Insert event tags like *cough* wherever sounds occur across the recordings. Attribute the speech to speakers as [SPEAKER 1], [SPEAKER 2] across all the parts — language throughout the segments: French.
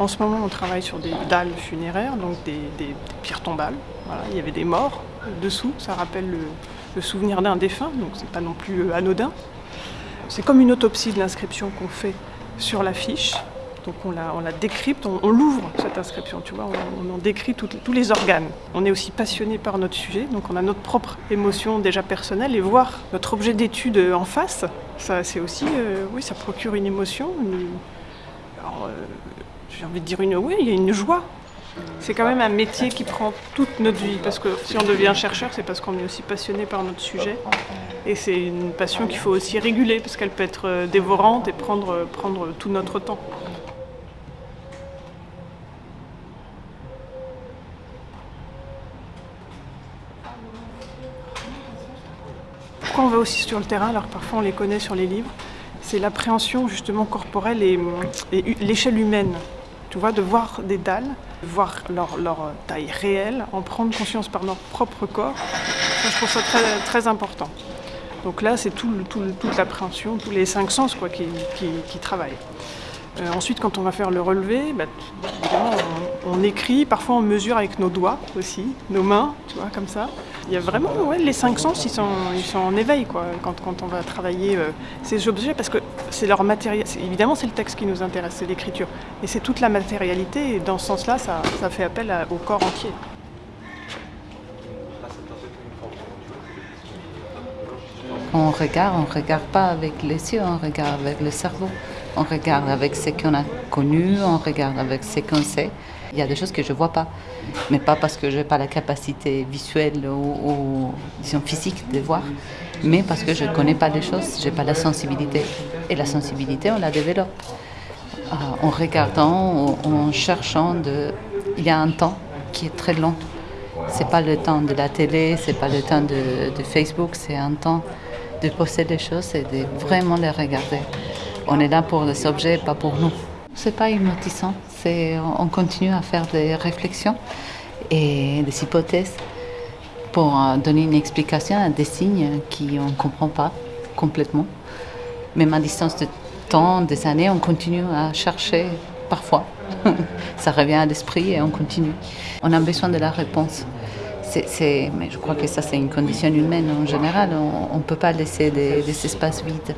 [SPEAKER 1] En ce moment, on travaille sur des dalles funéraires, donc des, pierres tombales. Il y avait des morts dessous, ça rappelle le, souvenir d'un défunt, donc c'est pas non plus euh, anodin. C'est comme une autopsie de l'inscription qu'on fait sur l'affiche. Donc on la, décrypte, on, l'ouvre cette inscription, tu vois, on, en décrit tous les organes. On est aussi passionné par notre sujet, donc on a notre propre émotion déjà personnelle et voir notre objet d'étude en face, ça c'est aussi, euh, oui, ça procure une émotion. euh, j'ai envie de dire une, oui, il y a une joie. C'est quand même un métier qui prend toute notre vie, parce que si on devient chercheur, c'est parce qu'on est aussi passionné par notre sujet. Et c'est une passion qu'il faut aussi réguler, parce qu'elle peut être euh, dévorante et prendre, prendre tout notre temps. Pourquoi on va aussi sur le terrain, alors parfois on les connaît sur les livres C'est l'appréhension justement corporelle et, l'échelle humaine. Tu vois, de voir des dalles, de voir leur, leur taille réelle, en prendre conscience par notre propre corps, je trouve ça très, important. Donc là, c'est tout, toute l'appréhension, tous les cinq sens quoi, qui, qui- travaillent. Euh, ensuite, quand on va faire le relevé, bah, évidemment, on, écrit, parfois on mesure avec nos doigts aussi, nos mains, tu vois, comme ça. Il y a vraiment, les cinq sens, ils sont, ils sont en éveil, quoi, quand, quand on va travailler euh, ces objets, parce que c'est leur matériel. Évidemment, c'est le texte qui nous intéresse, c'est l'écriture, et c'est toute la matérialité, et dans ce sens-là, ça, ça fait appel au corps entier.
[SPEAKER 2] On regarde, on ne regarde pas avec les yeux, on regarde avec le cerveau. On regarde avec ce qu'on a connu, on regarde avec ce qu'on sait. Il y a des choses que je ne vois pas, mais pas parce que je n'ai pas la capacité visuelle ou, physique de voir, mais parce que je ne connais pas les choses, je n'ai pas la sensibilité. Et la sensibilité, on la développe euh, en regardant, en, cherchant. De... Il y a un temps qui est très long. C'est pas le temps de la télé, c'est pas le temps de, Facebook, c'est un temps de poser les choses et de vraiment les regarder. On est là pour les objets, pas pour nous. C'est pas hypnotisant, on continue à faire des réflexions et des hypothèses pour euh, donner une explication à des signes qui on comprend pas complètement. Même à distance de temps, des années, on continue à chercher parfois. *laughs* ça revient à l'esprit et on continue. On a besoin de la réponse. Mais je crois que ça, c'est une condition humaine en général. On ne peut pas laisser des, espaces vides.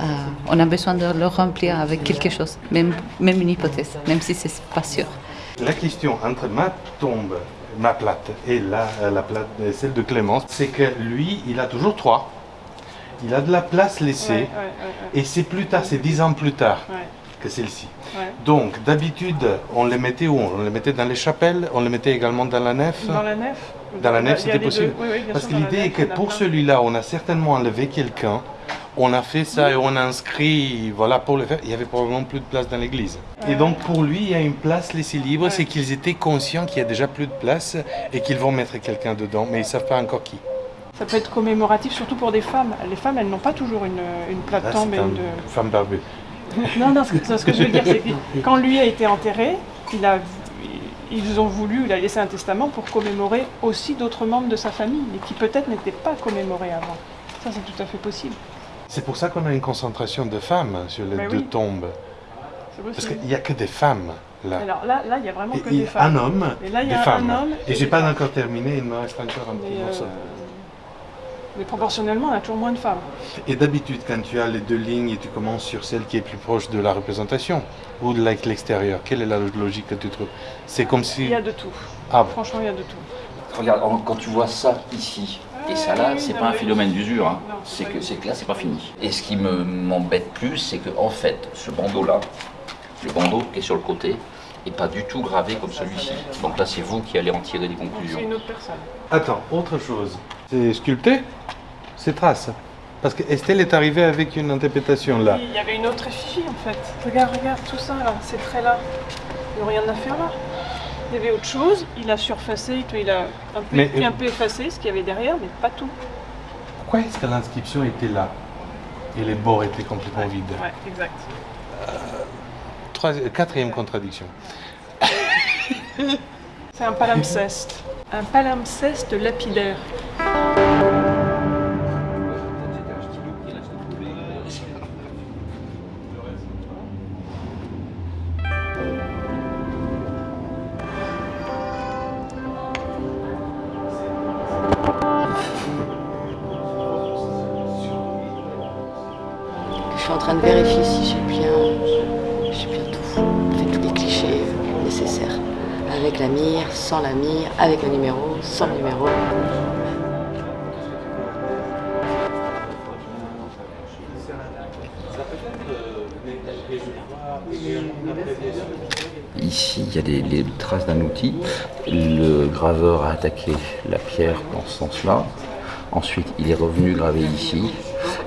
[SPEAKER 2] Euh, on a besoin de le remplir avec quelque chose, même, même une hypothèse, même si c'est pas sûr.
[SPEAKER 3] La question entre ma tombe, ma plate, et la, la plate, euh, celle de Clémence, c'est que lui, il a toujours trois. Il a de la place laissée.
[SPEAKER 1] Ouais, ouais, ouais,
[SPEAKER 3] Et c'est plus tard, c'est dix ans plus tard que celle-ci. Donc, d'habitude, on les mettait où? On les mettait dans les chapelles, on les mettait également dans la nef?
[SPEAKER 1] Dans la nef
[SPEAKER 3] Dans la nef, c'était possible.
[SPEAKER 1] Oui, oui,
[SPEAKER 3] Parce que l'idée est que pour celui-là, on a certainement enlevé quelqu'un. On a fait ça et on a inscrit, voilà, pour le faire. Il y avait probablement plus de place dans l'église. Et donc, pour lui, il y a une place laissée libre. C'est qu'ils étaient conscients qu'il y a déjà plus de place et qu'ils vont mettre quelqu'un dedans, mais ils ne savent pas encore qui.
[SPEAKER 1] Ça peut être commémoratif, surtout pour des femmes. Les femmes, elles n'ont pas toujours une, une et
[SPEAKER 3] un-
[SPEAKER 1] une-
[SPEAKER 3] une femme barbue. *laughs*
[SPEAKER 1] Non, non, ce que, ce que je veux dire, c'est que *laughs* quand lui a été enterré, il a, ils ont voulu, il a laissé un testament pour commémorer aussi d'autres membres de sa famille, mais qui peut-être n'étaient pas commémorés avant. Ça, c'est tout à fait possible.
[SPEAKER 3] C'est pour ça qu'on a une concentration de femmes sur les
[SPEAKER 1] Mais
[SPEAKER 3] deux
[SPEAKER 1] oui.
[SPEAKER 3] tombes. Parce qu'il n'y a que des femmes là.
[SPEAKER 1] Alors là, là, il y a vraiment
[SPEAKER 3] Et-
[SPEAKER 1] que
[SPEAKER 3] et
[SPEAKER 1] des femmes.
[SPEAKER 3] un homme,
[SPEAKER 1] Et là, il y
[SPEAKER 3] des
[SPEAKER 1] a un
[SPEAKER 3] femmes.
[SPEAKER 1] homme
[SPEAKER 3] Et
[SPEAKER 1] et
[SPEAKER 3] j'ai pas encore terminé, il me reste encore un petit
[SPEAKER 1] Mais,
[SPEAKER 3] morceau.
[SPEAKER 1] euh, mais proportionnellement, on a toujours moins de femmes.
[SPEAKER 3] Et d'habitude, quand tu as les deux lignes et tu commences sur celle qui est plus proche de la représentation ou de l'extérieur, quelle est la logique que tu trouves? C'est comme si...
[SPEAKER 1] Il y a de tout.
[SPEAKER 3] Ah.
[SPEAKER 1] Franchement, il y a de tout.
[SPEAKER 4] Regarde, quand tu vois ça ici et ça là, c'est pas un phénomène d'usure, hein.
[SPEAKER 1] Non, c'est
[SPEAKER 4] que là c'est pas fini. Et ce qui me m'embête plus, c'est que en fait, ce bandeau là, le bandeau qui est sur le côté, est pas du tout gravé comme celui-ci. Donc là, c'est vous qui allez en tirer des
[SPEAKER 1] Donc, C'est
[SPEAKER 4] conclusions.
[SPEAKER 1] une autre personne.
[SPEAKER 3] Attends, autre chose. C'est sculpté? C'est trace Parce que Estelle est arrivée avec une interprétation là.
[SPEAKER 1] Il y avait une autre effigie en fait. Regarde, regarde, tout ça là, ces traits là. Ils n'ont rien à faire là. Il y avait autre chose, il a surfacé, il a un peu,
[SPEAKER 3] Mais, euh,
[SPEAKER 1] un peu effacé ce qu'il y avait derrière, mais pas tout.
[SPEAKER 3] Pourquoi est-ce que l'inscription était là et les bords étaient complètement vides?
[SPEAKER 1] Ouais, exact.
[SPEAKER 3] Troisi- Quatrième contradiction. *laughs*
[SPEAKER 1] C'est un palimpseste. Un palimpseste lapidaire.
[SPEAKER 5] Train de vérifier si j'ai bien, bien tout fait tous les clichés nécessaires. Avec la mire, sans la mire, avec le numéro, sans le numéro.
[SPEAKER 4] Ici, il y a les, les traces d'un outil. Le graveur a attaqué la pierre dans ce sens-là. Ensuite, il est revenu graver ici.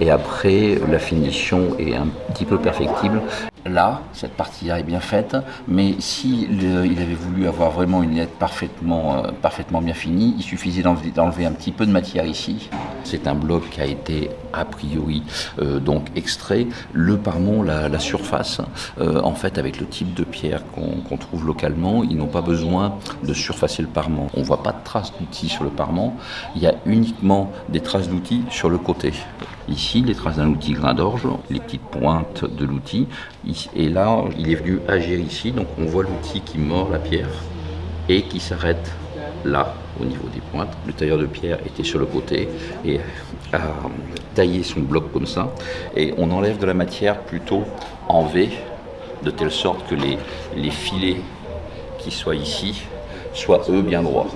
[SPEAKER 4] Et après, la finition est un petit peu perfectible. Là, cette partie-là est bien faite, mais s'il il avait voulu avoir vraiment une lettre parfaitement, euh, parfaitement bien finie, il suffisait d'enlever un petit peu de matière ici. C'est un bloc qui a été a priori euh, donc extrait. Le parement, la, surface, euh, en fait, avec le type de pierre qu'on trouve localement, ils n'ont pas besoin de surfacer le parement. On voit pas de traces d'outils sur le parement. Il y a uniquement des traces d'outils sur le côté. Ici, les traces d'un outil grain d'orge, les petites pointes de l'outil. Et là, il est venu agir ici, donc on voit l'outil qui mord la pierre et qui s'arrête là, au niveau des pointes. Le tailleur de pierre était sur le côté et a taillé son bloc comme ça. Et on enlève de la matière plutôt en V, de telle sorte que les, les filets qui soient ici soient eux bien droits.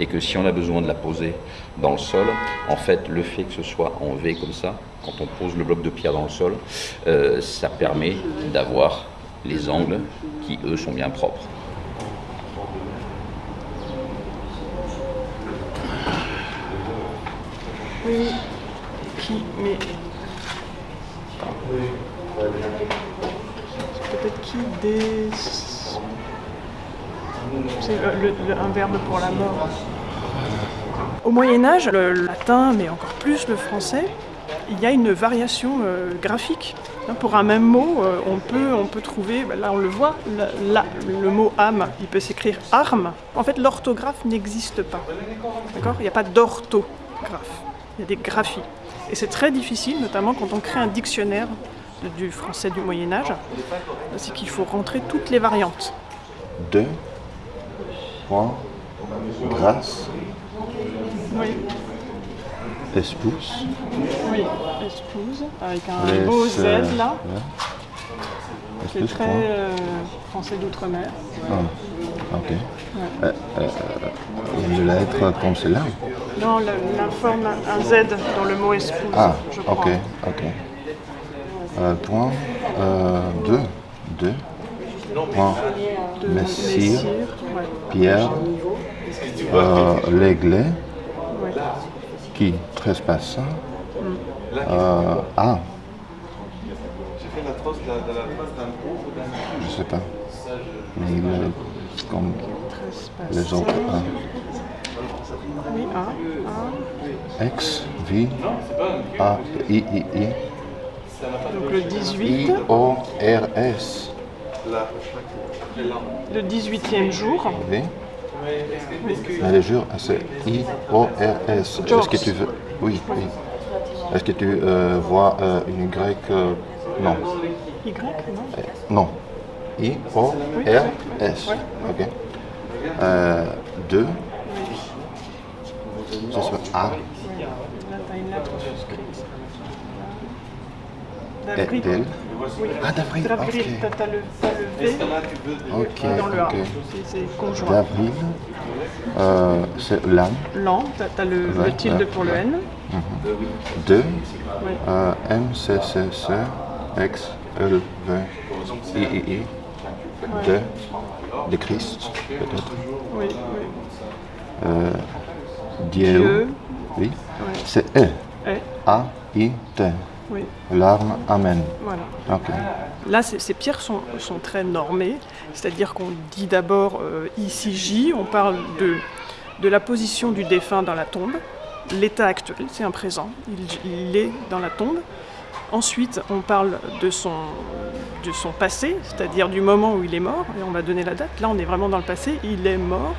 [SPEAKER 4] Et que si on a besoin de la poser dans le sol, en fait, le fait que ce soit en V comme ça, quand on pose le bloc de pierre dans le sol, euh, ça permet d'avoir les angles qui, eux, sont bien propres.
[SPEAKER 1] Oui. Qui Mais. Peut-être qui des. C'est un verbe pour la mort. Au Moyen-Âge, le latin, mais encore plus le français, il y a une variation euh, graphique. Hein, Pour un même mot, euh, on, peut, on peut trouver, ben là on le voit, là, le mot âme, il peut s'écrire arme. En fait, l'orthographe n'existe pas. D'accord? Il n'y a pas d'orthographe. Il y a des graphies. Et c'est très difficile, notamment quand on crée un dictionnaire de- du français du Moyen Âge, c'est qu'il faut rentrer toutes les variantes.
[SPEAKER 6] Deux, point, grâce,
[SPEAKER 1] Oui,
[SPEAKER 6] épouse,
[SPEAKER 1] oui, épouse, avec un
[SPEAKER 6] laisse,
[SPEAKER 1] beau Z
[SPEAKER 6] euh,
[SPEAKER 1] là,
[SPEAKER 6] ouais.
[SPEAKER 1] qui est très euh, français d'outre-mer.
[SPEAKER 6] Ah, ok. Euh, euh, il y a une lettre comme celle-là
[SPEAKER 1] Non, la, la forme un Z dans le mot épouse,
[SPEAKER 6] Ah,
[SPEAKER 1] je crois.
[SPEAKER 6] ok, ok. Euh, point, euh, deux, deux, point,
[SPEAKER 1] De
[SPEAKER 6] Messire,
[SPEAKER 1] Messire, ouais,
[SPEAKER 6] Pierre, euh, l'aigle
[SPEAKER 1] ouais.
[SPEAKER 6] qui? Trespasse, euh, ah, je sais pas, mais il est comme les autres, ah.
[SPEAKER 1] Oui, un, un.
[SPEAKER 6] X, V, A, I, I, I,
[SPEAKER 1] Donc le 18,
[SPEAKER 6] I, O, R, S,
[SPEAKER 1] le 18e jour.
[SPEAKER 6] V. Mais le jour, c'est I, O, R, S. Est-ce que tu veux. Oui, oui. Est-ce que tu euh, vois euh, une Y euh, Non.
[SPEAKER 1] Y, non
[SPEAKER 6] Euh, Non. I, O, R, S. Ok. A,
[SPEAKER 1] Là, t'as une lettre suscrite.
[SPEAKER 6] Et
[SPEAKER 1] D'avril. Oui.
[SPEAKER 6] Ah, d'avril,
[SPEAKER 1] D'avril,
[SPEAKER 6] ok.
[SPEAKER 1] t'as t'as le, t'as le V
[SPEAKER 6] Ok,
[SPEAKER 1] dans le A.
[SPEAKER 6] ok.
[SPEAKER 1] C'est- conjoint.
[SPEAKER 6] D'avril. Euh, c'est l'âme.
[SPEAKER 1] L'an, t'as le, le tilde
[SPEAKER 6] ouais,
[SPEAKER 1] pour le N.
[SPEAKER 6] 2.
[SPEAKER 1] Ouais.
[SPEAKER 6] Euh, M, C, C, C, X, L, V, I, I, I. 2. De Christ, peut-être.
[SPEAKER 1] Oui, oui.
[SPEAKER 6] Euh, Dieu.
[SPEAKER 1] Dieu.
[SPEAKER 6] Oui.
[SPEAKER 1] Ouais.
[SPEAKER 6] C'est E.
[SPEAKER 1] Eh,
[SPEAKER 6] A, I, T.
[SPEAKER 1] oui,
[SPEAKER 6] L'arme, Amen.
[SPEAKER 1] voilà. Là, ces, pierres sont, sont très normées, c'est-à-dire qu'on dit d'abord euh, ici J, on parle de, de la position du défunt dans la tombe, l'état actuel, c'est un présent, il, il est dans la tombe. Ensuite, on parle de son, de son passé, c'est-à-dire du moment où il est mort, et on va donner la date. Là, on est vraiment dans le passé, il est mort.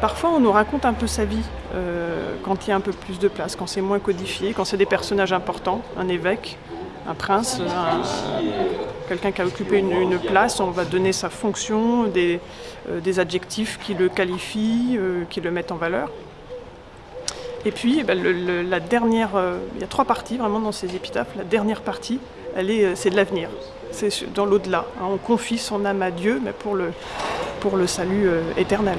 [SPEAKER 1] Parfois, on nous raconte un peu sa vie euh, quand il y a un peu plus de place, quand c'est moins codifié, quand c'est des personnages importants, un évêque, un prince, un- quelqu'un qui a occupé une, place, on va donner sa fonction, des, euh, adjectifs qui le qualifient, euh, qui le mettent en valeur. Et puis, eh ben, la dernière, il y a trois parties vraiment dans ces épitaphes. La dernière partie, c'est de l'avenir. C'est dans l'au-delà. hein. On confie son âme à Dieu, mais pour le, salut éternel.